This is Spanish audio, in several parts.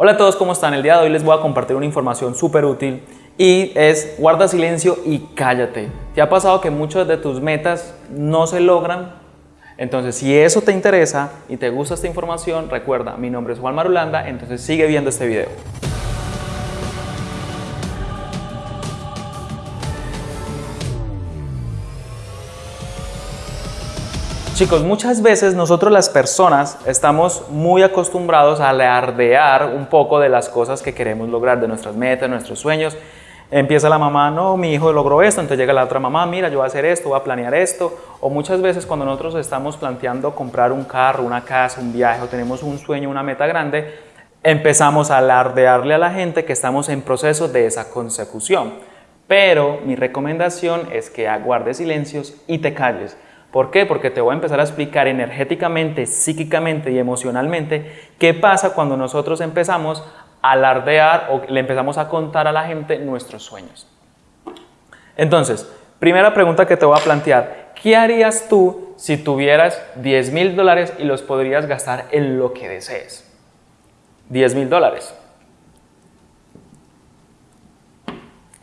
Hola a todos, ¿cómo están? El día de hoy les voy a compartir una información súper útil y es guarda silencio y cállate. ¿Te ha pasado que muchas de tus metas no se logran? Entonces, si eso te interesa y te gusta esta información, recuerda, mi nombre es Juan Marulanda, entonces sigue viendo este video. Chicos, muchas veces nosotros las personas estamos muy acostumbrados a alardear un poco de las cosas que queremos lograr, de nuestras metas, nuestros sueños. Empieza la mamá, no, mi hijo logró esto, entonces llega la otra mamá, mira, yo voy a hacer esto, voy a planear esto. O muchas veces cuando nosotros estamos planteando comprar un carro, una casa, un viaje, o tenemos un sueño, una meta grande, empezamos a alardearle a la gente que estamos en proceso de esa consecución. Pero mi recomendación es que aguardes silencios y te calles. ¿Por qué? Porque te voy a empezar a explicar energéticamente, psíquicamente y emocionalmente qué pasa cuando nosotros empezamos a alardear o le empezamos a contar a la gente nuestros sueños. Entonces, primera pregunta que te voy a plantear, ¿qué harías tú si tuvieras 10 mil dólares y los podrías gastar en lo que desees? 10 mil dólares.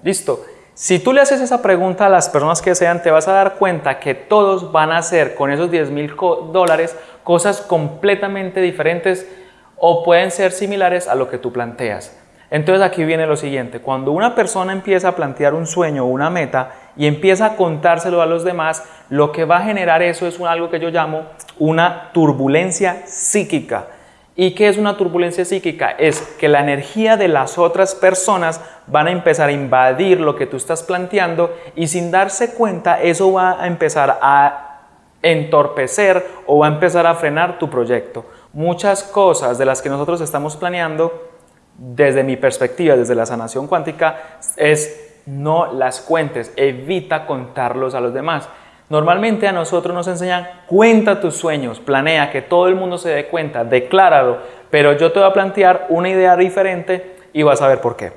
Listo. Si tú le haces esa pregunta a las personas que sean, te vas a dar cuenta que todos van a hacer con esos 10 mil dólares cosas completamente diferentes o pueden ser similares a lo que tú planteas. Entonces aquí viene lo siguiente, cuando una persona empieza a plantear un sueño o una meta y empieza a contárselo a los demás, lo que va a generar eso es algo que yo llamo una turbulencia psíquica. ¿Y qué es una turbulencia psíquica? Es que la energía de las otras personas van a empezar a invadir lo que tú estás planteando y sin darse cuenta eso va a empezar a entorpecer o va a empezar a frenar tu proyecto. Muchas cosas de las que nosotros estamos planeando, desde mi perspectiva, desde la sanación cuántica, es no las cuentes, evita contarlos a los demás. Normalmente a nosotros nos enseñan, cuenta tus sueños, planea, que todo el mundo se dé cuenta, decláralo, pero yo te voy a plantear una idea diferente y vas a ver por qué.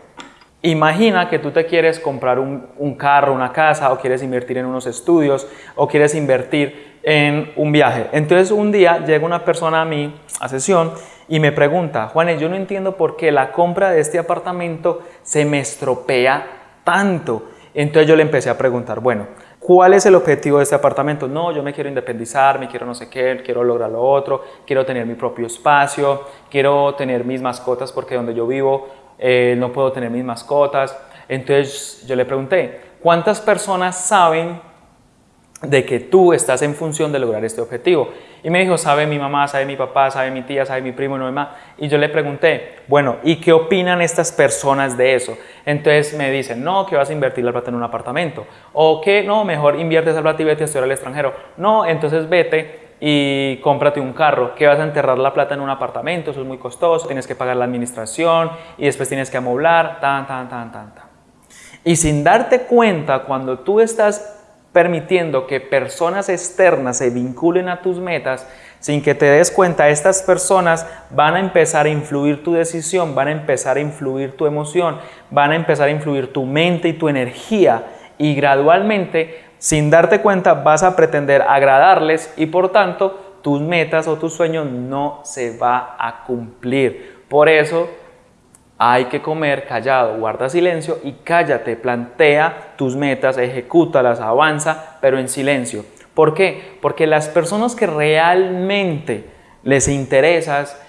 Imagina que tú te quieres comprar un, un, carro, una casa, o quieres invertir en unos estudios, o quieres invertir en un viaje. Entonces un día llega una persona a mí a sesión y me pregunta, Juanes, yo no entiendo por qué la compra de este apartamento se me estropea tanto. Entonces yo le empecé a preguntar, bueno, ¿Cuál es el objetivo de este apartamento? No, yo me quiero independizar, me quiero no sé qué, quiero lograr lo otro, quiero tener mi propio espacio, quiero tener mis mascotas porque donde yo vivo eh, no puedo tener mis mascotas. Entonces yo le pregunté, ¿cuántas personas saben de que tú estás en función de lograr este objetivo. Y me dijo, sabe mi mamá, sabe mi papá, sabe mi tía, sabe mi primo, no más. Y yo le pregunté, bueno, ¿y qué opinan estas personas de eso? Entonces me dicen, no, que vas a invertir la plata en un apartamento. O que no, mejor inviertes la plata y vete a estudiar al extranjero. No, entonces vete y cómprate un carro, que vas a enterrar la plata en un apartamento, eso es muy costoso, tienes que pagar la administración y después tienes que amoblar, tan, tan, tan, tan, tan. Y sin darte cuenta, cuando tú estás permitiendo que personas externas se vinculen a tus metas, sin que te des cuenta, estas personas van a empezar a influir tu decisión, van a empezar a influir tu emoción, van a empezar a influir tu mente y tu energía y gradualmente, sin darte cuenta, vas a pretender agradarles y por tanto tus metas o tus sueños no se va a cumplir. Por eso hay que comer callado, guarda silencio y cállate, plantea tus metas, ejecútalas, avanza, pero en silencio. ¿Por qué? Porque las personas que realmente les interesas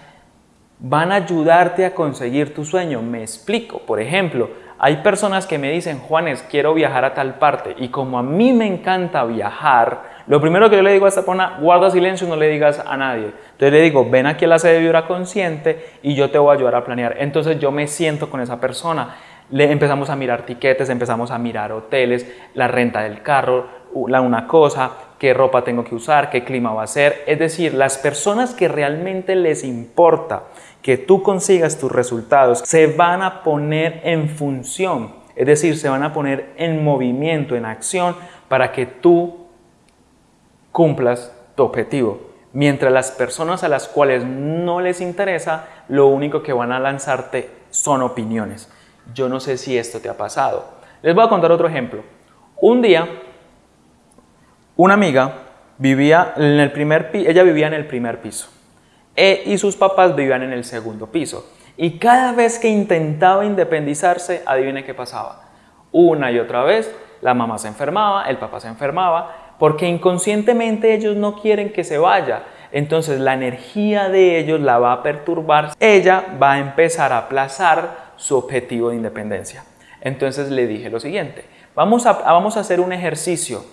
van a ayudarte a conseguir tu sueño. Me explico. Por ejemplo, hay personas que me dicen, Juanes, quiero viajar a tal parte. Y como a mí me encanta viajar, lo primero que yo le digo a esta persona, guarda silencio, no le digas a nadie. Entonces le digo, ven aquí a la sede de Vibra Consciente y yo te voy a ayudar a planear. Entonces yo me siento con esa persona. Le empezamos a mirar tiquetes, empezamos a mirar hoteles, la renta del carro, la una cosa, qué ropa tengo que usar, qué clima va a ser. Es decir, las personas que realmente les importa que tú consigas tus resultados se van a poner en función, es decir, se van a poner en movimiento, en acción para que tú cumplas tu objetivo. Mientras las personas a las cuales no les interesa, lo único que van a lanzarte son opiniones. Yo no sé si esto te ha pasado. Les voy a contar otro ejemplo. Un día, una amiga vivía en el primer ella vivía en el primer piso e, y sus papás vivían en el segundo piso. Y cada vez que intentaba independizarse, adivine qué pasaba. Una y otra vez, la mamá se enfermaba, el papá se enfermaba, porque inconscientemente ellos no quieren que se vaya. Entonces la energía de ellos la va a perturbar. Ella va a empezar a aplazar su objetivo de independencia. Entonces le dije lo siguiente, vamos a, vamos a hacer un ejercicio.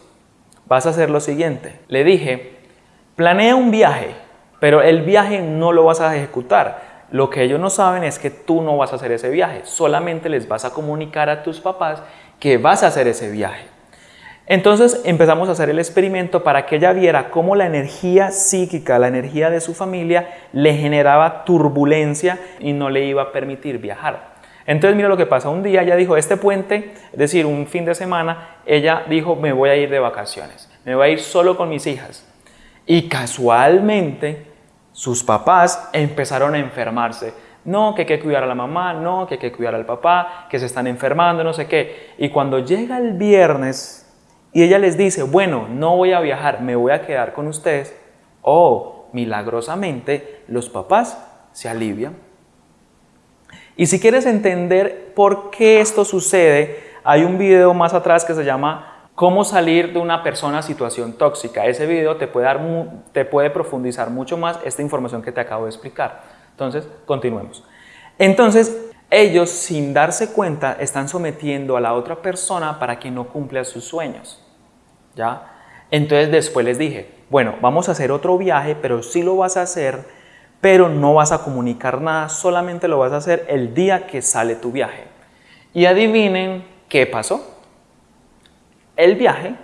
Vas a hacer lo siguiente. Le dije, planea un viaje, pero el viaje no lo vas a ejecutar lo que ellos no saben es que tú no vas a hacer ese viaje, solamente les vas a comunicar a tus papás que vas a hacer ese viaje. Entonces empezamos a hacer el experimento para que ella viera cómo la energía psíquica, la energía de su familia, le generaba turbulencia y no le iba a permitir viajar. Entonces mira lo que pasa, un día ella dijo, este puente, es decir, un fin de semana, ella dijo, me voy a ir de vacaciones, me voy a ir solo con mis hijas. Y casualmente sus papás empezaron a enfermarse. No, que hay que cuidar a la mamá, no, que hay que cuidar al papá, que se están enfermando, no sé qué. Y cuando llega el viernes y ella les dice, bueno, no voy a viajar, me voy a quedar con ustedes, oh, milagrosamente los papás se alivian. Y si quieres entender por qué esto sucede, hay un video más atrás que se llama cómo salir de una persona a situación tóxica. Ese video te puede, dar, te puede profundizar mucho más esta información que te acabo de explicar. Entonces, continuemos. Entonces, ellos sin darse cuenta están sometiendo a la otra persona para que no cumpla sus sueños. ¿Ya? Entonces después les dije, bueno, vamos a hacer otro viaje, pero sí lo vas a hacer, pero no vas a comunicar nada, solamente lo vas a hacer el día que sale tu viaje. Y adivinen qué pasó. El viaje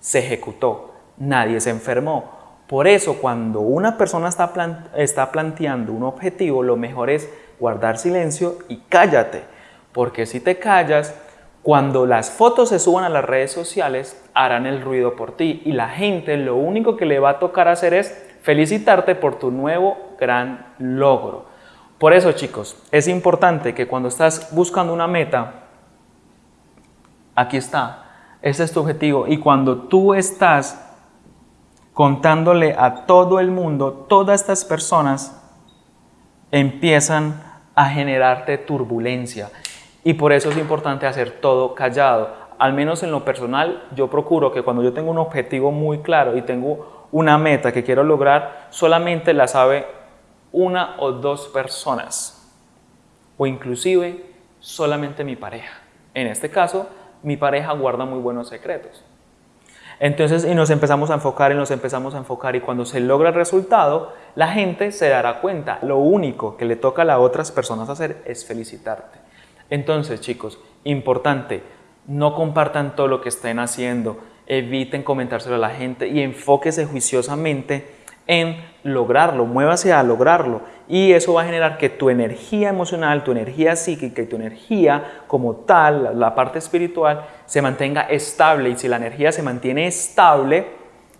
se ejecutó, nadie se enfermó. Por eso cuando una persona está, está planteando un objetivo, lo mejor es guardar silencio y cállate. Porque si te callas, cuando las fotos se suban a las redes sociales, harán el ruido por ti y la gente lo único que le va a tocar hacer es felicitarte por tu nuevo gran logro. Por eso chicos, es importante que cuando estás buscando una meta, aquí está, ese es tu objetivo. Y cuando tú estás contándole a todo el mundo, todas estas personas empiezan a generarte turbulencia. Y por eso es importante hacer todo callado. Al menos en lo personal, yo procuro que cuando yo tengo un objetivo muy claro y tengo una meta que quiero lograr, solamente la sabe una o dos personas. O inclusive solamente mi pareja. En este caso, mi pareja guarda muy buenos secretos. Entonces, y nos empezamos a enfocar y nos empezamos a enfocar y cuando se logra el resultado, la gente se dará cuenta. Lo único que le toca a las otras personas hacer es felicitarte. Entonces, chicos, importante, no compartan todo lo que estén haciendo, eviten comentárselo a la gente y enfóquese juiciosamente en lograrlo, muévase a lograrlo. Y eso va a generar que tu energía emocional, tu energía psíquica y tu energía como tal, la parte espiritual, se mantenga estable. Y si la energía se mantiene estable,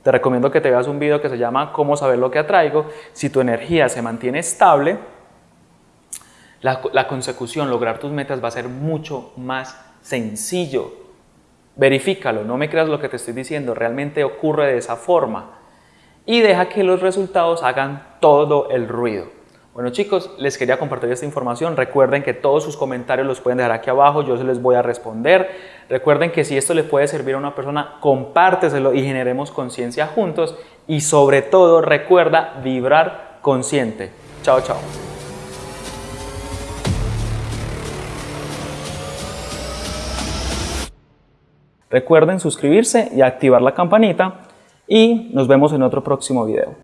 te recomiendo que te veas un video que se llama cómo saber lo que atraigo, si tu energía se mantiene estable, la, consecución, lograr tus metas va a ser mucho más sencillo. Verifícalo, no me creas lo que te estoy diciendo, realmente ocurre de esa forma y deja que los resultados hagan todo el ruido. Bueno chicos, les quería compartir esta información. Recuerden que todos sus comentarios los pueden dejar aquí abajo, yo se les voy a responder. Recuerden que si esto le puede servir a una persona, compárteselo y generemos conciencia juntos. Y sobre todo, recuerda vibrar consciente. Chao, chao. Recuerden suscribirse y activar la campanita y nos vemos en otro próximo video.